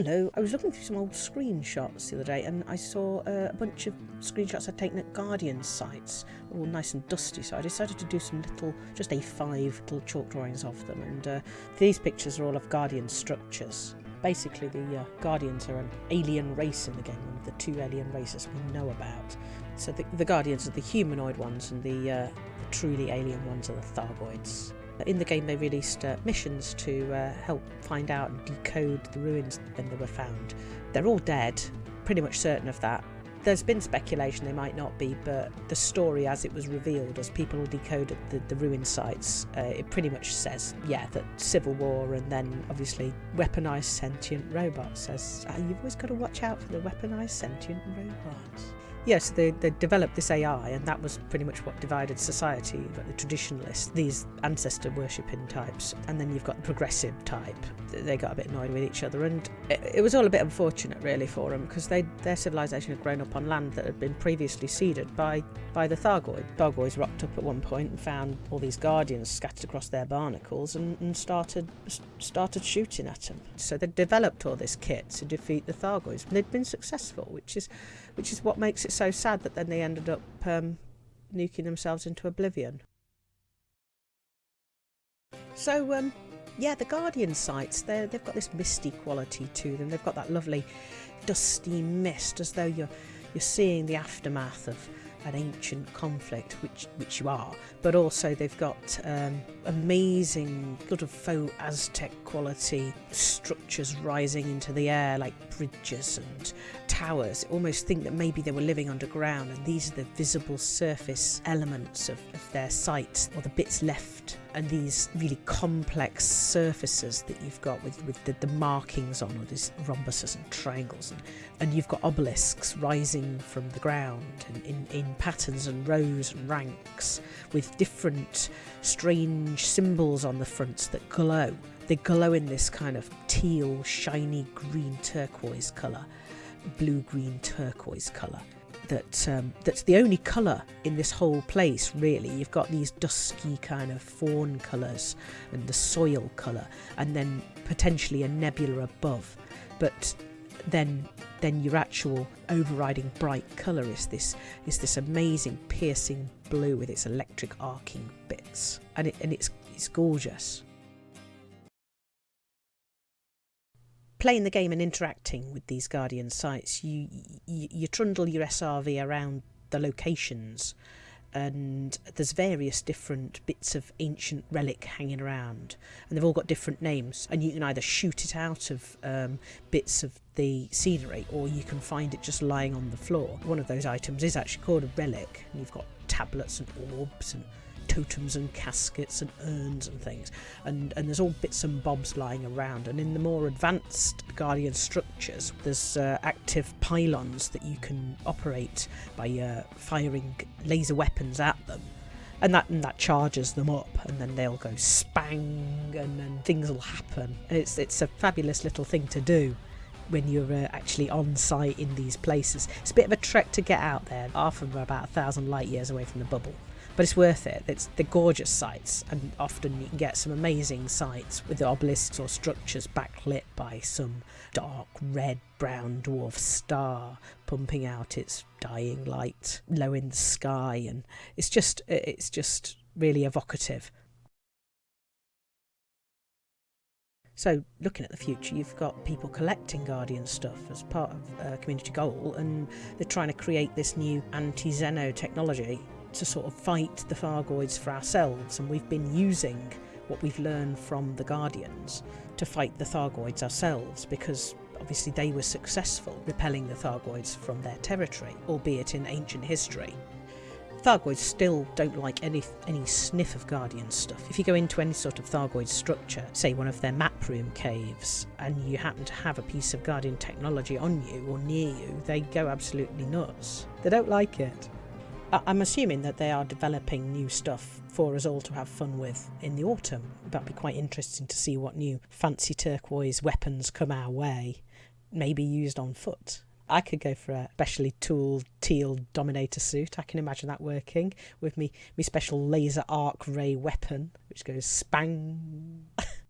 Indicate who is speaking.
Speaker 1: Hello, I was looking through some old screenshots the other day and I saw uh, a bunch of screenshots I'd taken at Guardian sites, all nice and dusty, so I decided to do some little, just A5 little chalk drawings of them. And uh, these pictures are all of Guardian structures. Basically, the uh, Guardians are an alien race in the game, one of the two alien races we know about. So the, the Guardians are the humanoid ones, and the, uh, the truly alien ones are the Thargoids. In the game, they released uh, missions to uh, help find out and decode the ruins when they were found. They're all dead, pretty much certain of that. There's been speculation they might not be, but the story as it was revealed, as people decoded the, the ruin sites, uh, it pretty much says, yeah, that civil war and then obviously weaponized sentient robots. Says, ah, you've always got to watch out for the weaponized sentient robots yes, they, they developed this AI, and that was pretty much what divided society. The traditionalists, these ancestor worshipping types, and then you've got the progressive type. They got a bit annoyed with each other, and it, it was all a bit unfortunate, really, for them because they their civilization had grown up on land that had been previously seeded by by the Thargoid. Thargoids rocked up at one point and found all these guardians scattered across their barnacles, and, and started started shooting at them. So they developed all this kit to defeat the Thargoids, and they'd been successful, which is which is what makes it so sad that then they ended up um, nuking themselves into oblivion. So, um, yeah, the Guardian sites, they've got this misty quality to them. They've got that lovely dusty mist as though you're, you're seeing the aftermath of an ancient conflict, which which you are, but also they've got um, amazing sort of faux Aztec quality structures rising into the air, like bridges and towers. Almost think that maybe they were living underground, and these are the visible surface elements of, of their site or the bits left and these really complex surfaces that you've got with, with the, the markings on, or these rhombuses and triangles, and, and you've got obelisks rising from the ground in, in, in patterns and rows and ranks with different strange symbols on the fronts that glow. They glow in this kind of teal, shiny green turquoise colour, blue green turquoise colour that um, that's the only colour in this whole place really. You've got these dusky kind of fawn colours and the soil colour and then potentially a nebula above. But then then your actual overriding bright colour is this is this amazing piercing blue with its electric arcing bits. And it and it's it's gorgeous playing the game and interacting with these Guardian sites, you, you, you trundle your SRV around the locations and there's various different bits of ancient relic hanging around and they've all got different names and you can either shoot it out of um, bits of the scenery or you can find it just lying on the floor. One of those items is actually called a relic and you've got tablets and orbs and totems and caskets and urns and things. And, and there's all bits and bobs lying around. And in the more advanced Guardian structures, there's uh, active pylons that you can operate by uh, firing laser weapons at them. And that and that charges them up, and then they'll go spang, and then things will happen. It's it's a fabulous little thing to do when you're uh, actually on site in these places. It's a bit of a trek to get out there, often we're about a thousand light years away from the bubble but it's worth it. It's the gorgeous sights, and often you can get some amazing sights with the obelisks or structures backlit by some dark red brown dwarf star pumping out its dying light low in the sky, and it's just it's just really evocative. So, looking at the future, you've got people collecting Guardian stuff as part of a community goal, and they're trying to create this new anti xeno technology to sort of fight the Thargoids for ourselves, and we've been using what we've learned from the Guardians to fight the Thargoids ourselves because obviously they were successful repelling the Thargoids from their territory, albeit in ancient history. Thargoids still don't like any any sniff of Guardian stuff. If you go into any sort of Thargoid structure, say one of their map room caves, and you happen to have a piece of Guardian technology on you or near you, they go absolutely nuts. They don't like it. I'm assuming that they are developing new stuff for us all to have fun with in the autumn. That'd be quite interesting to see what new fancy turquoise weapons come our way, maybe used on foot. I could go for a specially tooled teal Dominator suit. I can imagine that working with me, me special laser arc ray weapon, which goes spang.